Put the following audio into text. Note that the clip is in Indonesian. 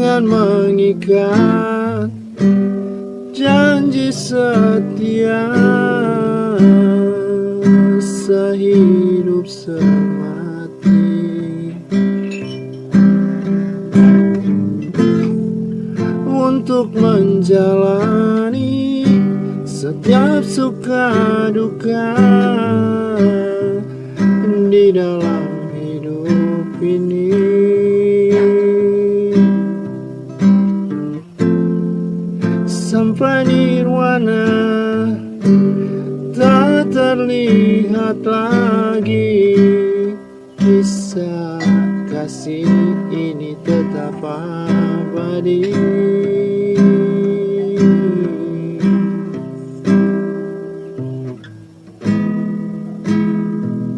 akan mengikat janji setia sehidup semati. Untuk menjalani setiap suka duka di dalam hidup ini sampai nirwana. Tak terlihat lagi kisah kasih ini tetap abadi